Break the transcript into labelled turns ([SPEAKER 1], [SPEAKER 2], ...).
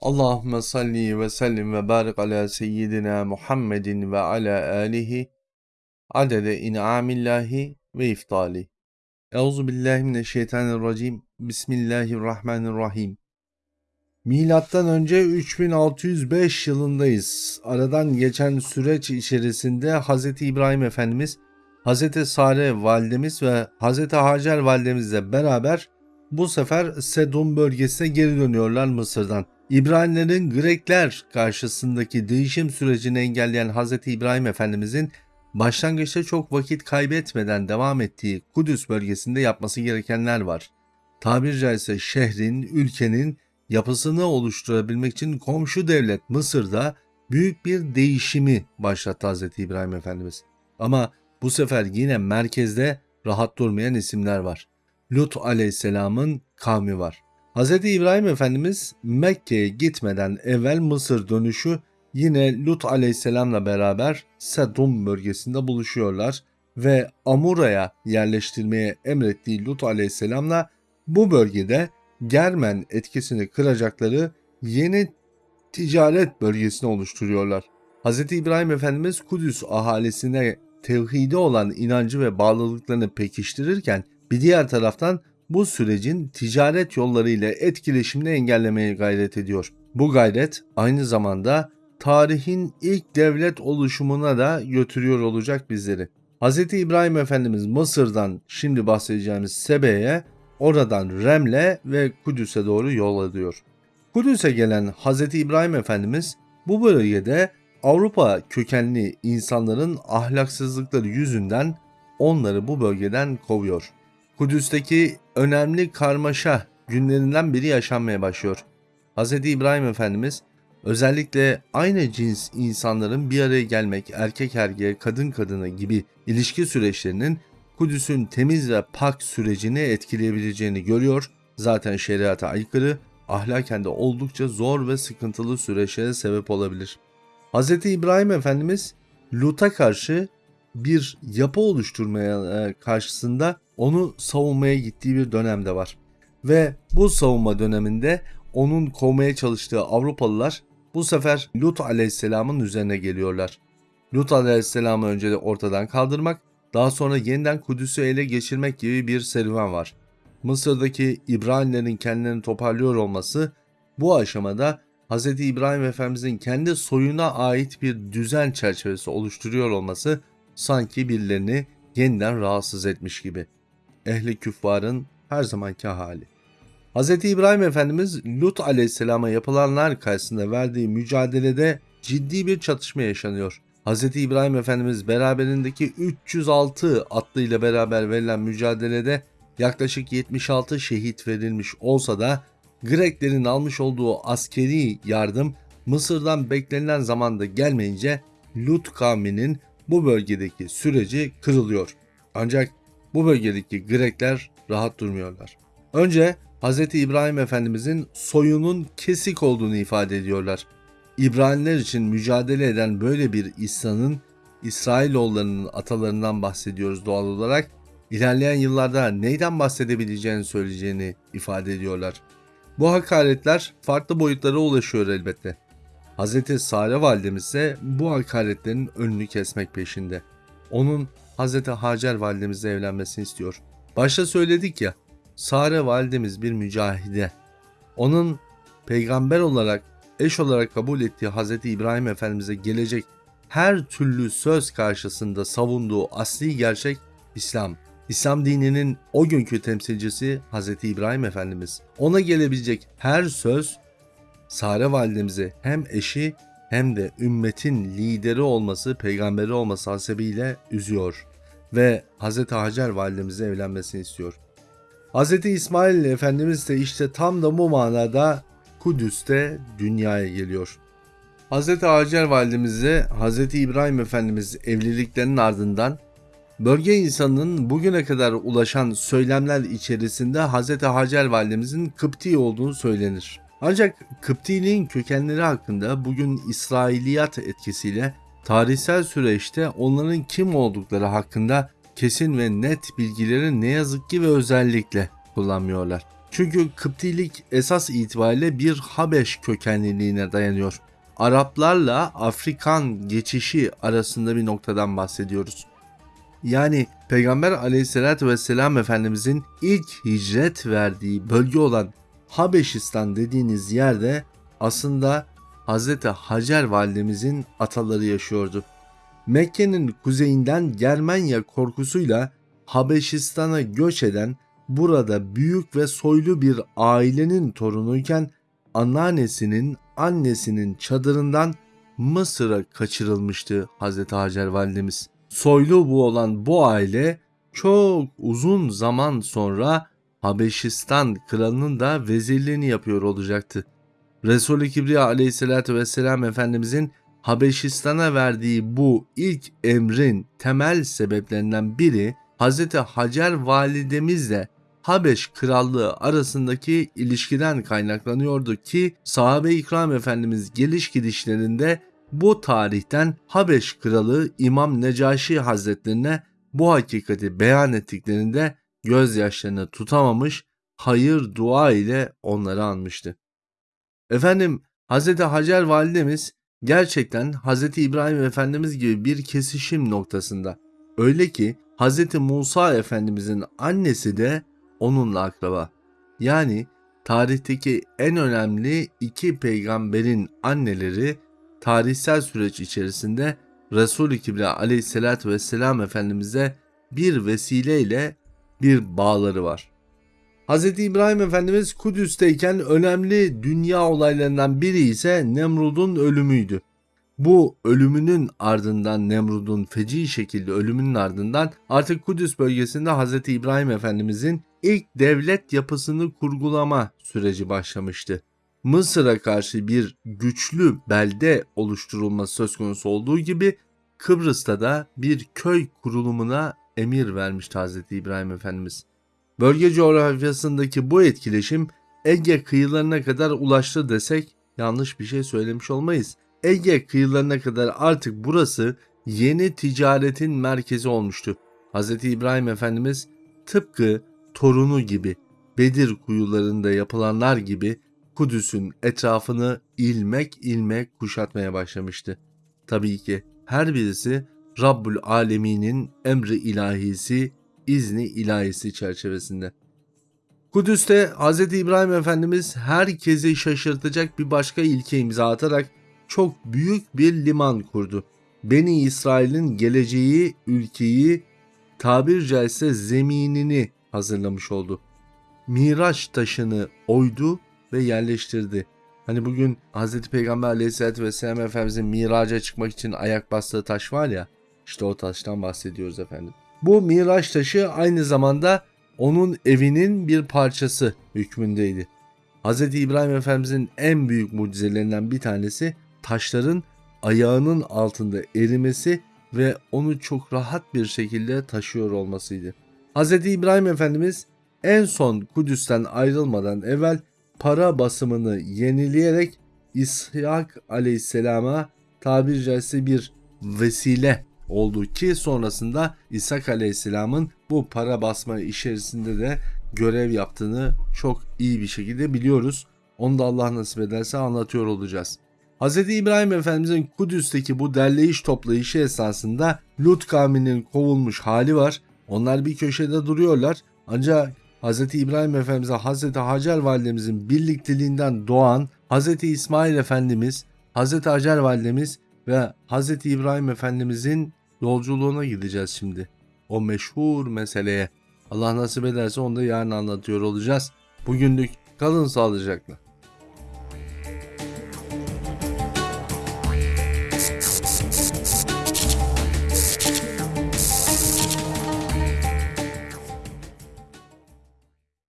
[SPEAKER 1] Allahümme salli ve sellim ve barik ala seyyidina Muhammedin ve ala alihi adede in'amillahi ve iftali. Euzu billahi mineşşeytanirracim. Bismillahirrahmanirrahim. Milattan önce 3605 yılındayız. Aradan geçen süreç içerisinde Hz. İbrahim Efendimiz, Hz. Sare validemiz ve Hz. Hacer validemizle beraber bu sefer Sedum bölgesine geri dönüyorlar Mısır'dan. İbranilerin Grekler karşısındaki değişim sürecini engelleyen Hz. İbrahim Efendimizin başlangıçta çok vakit kaybetmeden devam ettiği Kudüs bölgesinde yapması gerekenler var. Tabiri caizse şehrin, ülkenin yapısını oluşturabilmek için komşu devlet Mısır'da büyük bir değişimi başlattı Hz. İbrahim Efendimiz. Ama bu sefer yine merkezde rahat durmayan isimler var. Lut aleyhisselamın kavmi var. Hz. İbrahim Efendimiz Mekke'ye gitmeden evvel Mısır dönüşü yine Lut aleyhisselamla beraber Sedum bölgesinde buluşuyorlar ve Amura'ya yerleştirmeye emrettiği Lut aleyhisselamla bu bölgede Germen etkisini kıracakları yeni ticaret bölgesini oluşturuyorlar. Hz. İbrahim Efendimiz Kudüs ahalisine tevhide olan inancı ve bağlılıklarını pekiştirirken bir diğer taraftan bu sürecin ticaret yollarıyla etkileşimini engellemeye gayret ediyor. Bu gayret aynı zamanda tarihin ilk devlet oluşumuna da götürüyor olacak bizleri. Hz. İbrahim Efendimiz Mısır'dan şimdi bahsedeceğimiz Sebe'ye, oradan Remle ve Kudüs'e doğru yol alıyor. Kudüs'e gelen Hz. İbrahim Efendimiz bu bölgede Avrupa kökenli insanların ahlaksızlıkları yüzünden onları bu bölgeden kovuyor. Kudüs'teki önemli karmaşa günlerinden biri yaşanmaya başlıyor. Hz. İbrahim Efendimiz özellikle aynı cins insanların bir araya gelmek, erkek erkeğe, kadın kadına gibi ilişki süreçlerinin Kudüs'ün temiz ve pak sürecini etkileyebileceğini görüyor. Zaten şeriata aykırı, ahlaken de oldukça zor ve sıkıntılı süreçlere sebep olabilir. Hz. İbrahim Efendimiz Lut'a karşı bir yapı oluşturmaya e, karşısında onu savunmaya gittiği bir dönemde var. Ve bu savunma döneminde onun kovmaya çalıştığı Avrupalılar bu sefer Lut aleyhisselamın üzerine geliyorlar. Lut aleyhisselamı önce de ortadan kaldırmak, daha sonra yeniden Kudüs'ü ele geçirmek gibi bir serüven var. Mısır'daki İbranilerin kendilerini toparlıyor olması bu aşamada Hz. İbrahim Efendimizin kendi soyuna ait bir düzen çerçevesi oluşturuyor olması sanki birilerini yeniden rahatsız etmiş gibi. Ehli küffarın her zamanki hali. Hz. İbrahim Efendimiz Lut aleyhisselama yapılanlar karşısında verdiği mücadelede ciddi bir çatışma yaşanıyor. Hz. İbrahim Efendimiz beraberindeki 306 atlıyla beraber verilen mücadelede yaklaşık 76 şehit verilmiş olsa da Greklerin almış olduğu askeri yardım Mısır'dan beklenilen zamanda gelmeyince Lut kavminin bu bölgedeki süreci kırılıyor. Ancak bu bölgedeki Grekler rahat durmuyorlar. Önce Hz. İbrahim Efendimizin soyunun kesik olduğunu ifade ediyorlar. İbraniler için mücadele eden böyle bir İsa'nın İsrailoğullarının atalarından bahsediyoruz doğal olarak. İlerleyen yıllarda neyden bahsedebileceğini söyleyeceğini ifade ediyorlar. Bu hakaretler farklı boyutlara ulaşıyor elbette. Hz. Sare validemiz ise bu hakaretlerin önünü kesmek peşinde. Onun Hz. Hacer validemizle evlenmesini istiyor. Başta söyledik ya, Sare validemiz bir mücahide. Onun peygamber olarak, eş olarak kabul ettiği Hz. İbrahim Efendimiz'e gelecek her türlü söz karşısında savunduğu asli gerçek İslam. İslam dininin o günkü temsilcisi Hz. İbrahim Efendimiz. Ona gelebilecek her söz Sare validemizi hem eşi hem de ümmetin lideri olması, peygamberi olması hasebiyle üzüyor ve Hz. Hacer validemize evlenmesini istiyor. Hz. İsmail Efendimiz de işte tam da bu manada Kudüs'te dünyaya geliyor. Hz. Hacer validemize Hz. İbrahim Efendimiz evliliklerinin ardından bölge insanının bugüne kadar ulaşan söylemler içerisinde Hz. Hacer validemizin Kıpti olduğunu söylenir. Ancak Kıptiliğin kökenleri hakkında bugün İsrailiyat etkisiyle tarihsel süreçte onların kim oldukları hakkında kesin ve net bilgileri ne yazık ki ve özellikle kullanmıyorlar. Çünkü Kıptilik esas itibariyle bir Habeş kökenliliğine dayanıyor. Araplarla Afrikan geçişi arasında bir noktadan bahsediyoruz. Yani Peygamber aleyhissalatü vesselam Efendimizin ilk hicret verdiği bölge olan Habeşistan dediğiniz yerde aslında Hz. Hacer validemizin ataları yaşıyordu. Mekke'nin kuzeyinden Germanya korkusuyla Habeşistan'a göç eden burada büyük ve soylu bir ailenin torunuyken anneannesinin annesinin çadırından Mısır'a kaçırılmıştı Hz. Hacer validemiz. Soylu bu olan bu aile çok uzun zaman sonra Habeşistan kralının da vezirliğini yapıyor olacaktı. Resul-i Kibriya aleyhissalatü vesselam Efendimizin Habeşistan'a verdiği bu ilk emrin temel sebeplerinden biri Hz. Hacer validemizle Habeş krallığı arasındaki ilişkiden kaynaklanıyordu ki sahabe-i ikram efendimiz geliş gidişlerinde bu tarihten Habeş kralı İmam Necaşi hazretlerine bu hakikati beyan ettiklerinde gözyaşlarını tutamamış hayır dua ile onları anmıştı. Efendim Hz. Hacer validemiz gerçekten Hz. İbrahim Efendimiz gibi bir kesişim noktasında. Öyle ki Hz. Musa Efendimizin annesi de onunla akraba. Yani tarihteki en önemli iki peygamberin anneleri tarihsel süreç içerisinde Resul-i Kibriya aleyhissalatü vesselam Efendimiz'e bir vesileyle bir bağları var. Hz. İbrahim Efendimiz Kudüs'teyken önemli dünya olaylarından biri ise Nemrud'un ölümüydü. Bu ölümünün ardından Nemrud'un feci şekilde ölümünün ardından artık Kudüs bölgesinde Hz. İbrahim Efendimizin ilk devlet yapısını kurgulama süreci başlamıştı. Mısır'a karşı bir güçlü belde oluşturulması söz konusu olduğu gibi Kıbrıs'ta da bir köy kurulumuna emir vermişti Hz. İbrahim Efendimiz. Bölge coğrafyasındaki bu etkileşim Ege kıyılarına kadar ulaştı desek yanlış bir şey söylemiş olmayız. Ege kıyılarına kadar artık burası yeni ticaretin merkezi olmuştu. Hz. İbrahim Efendimiz tıpkı torunu gibi Bedir kuyularında yapılanlar gibi Kudüs'ün etrafını ilmek ilmek kuşatmaya başlamıştı. Tabii ki her birisi Rabbul Alemin'in emri ilahisi, izni ilahisi çerçevesinde. Kudüs'te Hz. İbrahim Efendimiz herkesi şaşırtacak bir başka ilke imza atarak çok büyük bir liman kurdu. Beni İsrail'in geleceği, ülkeyi, tabir caizse zeminini hazırlamış oldu. Miraç taşını oydu ve yerleştirdi. Hani bugün Hz. Peygamber aleyhissalatü vesselam Efendimizin miraca çıkmak için ayak bastığı taş var ya, işte o taştan bahsediyoruz efendim. Bu miraç taşı aynı zamanda onun evinin bir parçası hükmündeydi. Hz. İbrahim Efendimizin en büyük mucizelerinden bir tanesi taşların ayağının altında erimesi ve onu çok rahat bir şekilde taşıyor olmasıydı. Hz. İbrahim Efendimiz en son Kudüs'ten ayrılmadan evvel para basımını yenileyerek İshak aleyhisselama tabiri caizse bir vesile oldu ki sonrasında İshak aleyhisselamın bu para basma içerisinde de görev yaptığını çok iyi bir şekilde biliyoruz. Onu da Allah nasip ederse anlatıyor olacağız. Hz. İbrahim Efendimizin Kudüs'teki bu derleyiş toplayışı esasında Lut kavminin kovulmuş hali var. Onlar bir köşede duruyorlar. Ancak Hz. İbrahim Efendimiz'e Hz. Hacer validemizin birlikteliğinden doğan Hz. İsmail Efendimiz, Hz. Hacer validemiz ve Hz. İbrahim Efendimizin yolculuğuna gideceğiz şimdi. O meşhur meseleye. Allah nasip ederse onu da yarın anlatıyor olacağız. Bugünlük kalın sağlıcakla.